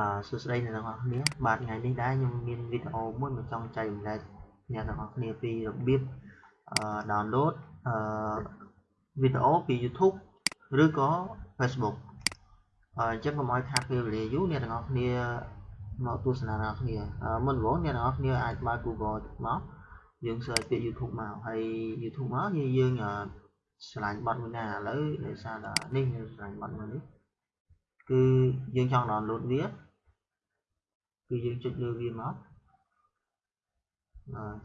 អឺសួស្តីអ្នកទាំងអស់គ្នាបាទថ្ងៃនេះដែរខ្ញុំមានវីដេអូមួយមកចង់ចែករំលែកអ្នកទាំងអស់គ្នាពីរបៀបអឺ download អឺវីដេអូពី YouTube ឬក៏ Facebook អញ្ចឹងកុំឲ្យខាតពេលវេលាយូរអ្នកទាំងអស់គ្នាមកទស្សនាអ្នកគ្នាមុនដំបូងអ្នកទាំងអស់គ្នាអាចបើក Google មកយើង search ពាក្យ YouTube មកហើយ YouTube មកយើងឆ្លាញ់បတ်មួយណាឥឡូវដោយសារតែនេះយើងឆ្លាញ់បတ်មួយនេះគឺយើងចង់ download វា គឺយើងចុចលើវាមក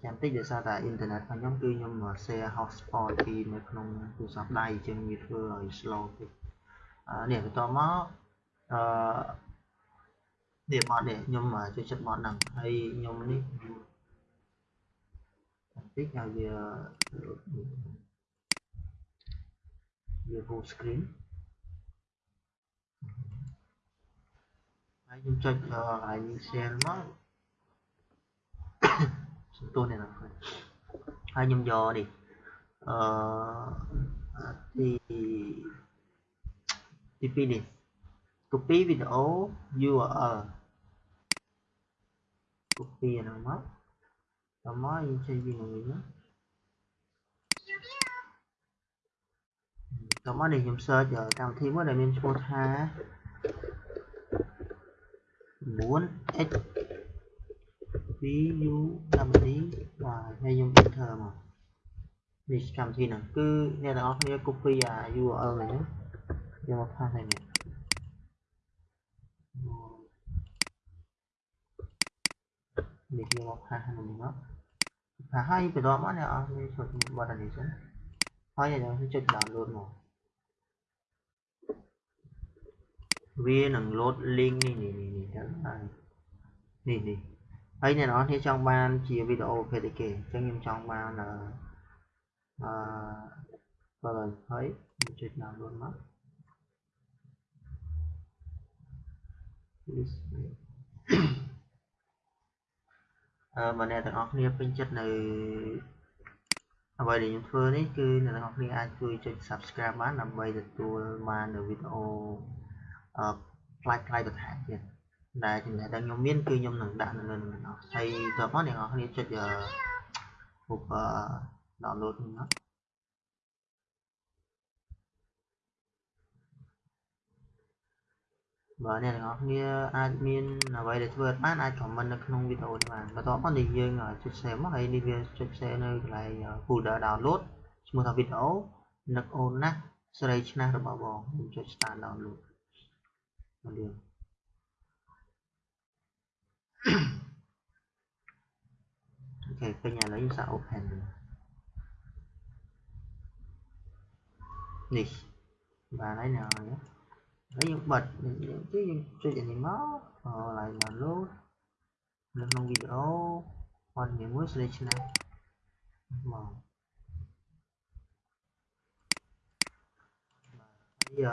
ចាំតិចដោយសារតែអ៊ីនធឺណិតរបស់ខ្ញុំគឺខ្ញុំ share hotspot ពីនៅក្នុងទូរស័ព្ទដៃអញ្ចឹងវាធ្វើឲ្យ slow តិចនេះបន្តមកអឺនេះបត់នេះខ្ញុំចូលចិត្តបត់ហ្នឹងហើយខ្ញុំនេះបន្តិចឲ្យវាវា full screen 아이좀 짜자 아이니 셀마 chúng này là phải. Hai nhầm dò đi. Ờ, à, thì thì pin đi. Copy video URL copy là mất là mất gì chơi gì người nữa. Tổng mới đi dùng search giờ tao thêm mới là mình sport ha 4x ví dụ tâm lý và hay dùng bình thường mà. Vì cầm thì nó cứ nghe là nó copy à url này nhé. Cho một hai này này. Để đi một hai hai mình nó hai cái đó mất này à? Mình chụp bỏ ra đi xuống. Hai giờ nó chụp đảo luôn mà. វានឹង load link នេះនេះនេះទៅហើយនេះនេះហើយអ្នកនរគ្នាចង់បានជាវីដេអូប្រភេទអីគេអញ្ចឹងខ្ញុំចង់បានអឺអឺបើហើយចុច download មកអឺបើអ្នកទាំងអស់គ្នាពេញចិត្តនៅអ្វីដែលខ្ញុំធ្វើនេះគឺអ្នកទាំងអស់គ្នាអាចជួយចុច subscribe បានដើម្បីទទួលបាននៅវីដេអូអឺ ផ្លាច់ផ្លាយបន្ថែមទៀតដែលចំណេះដែលខ្ញុំមានគឺខ្ញុំនឹងដាក់នៅលើនឹងអស់ហើយតើបងអ្នកនរគ្នាចុចពុក download នេះណាបាទអ្នកទាំងអស់គ្នាអាចមានអ្វីដែលធ្វើអត់បានអាច comment នៅក្នុងវីដេអូនេះបានបន្ទាប់មកនេះយើងចុច save មកហើយនេះវាចុច save នៅកន្លែង folder download ឈ្មោះថាវីដេអូនឹកអូនណាស់ស្រីឆ្នះរបស់បងខ្ញុំចុច start download con đường ok cái nhà lấy user open này. Và lấy nào nhé. Lấy những bật những cái chuyện gì này nó rồi lại là lốt. Lên trong video. Còn những bước selection này. Mà. Bây giờ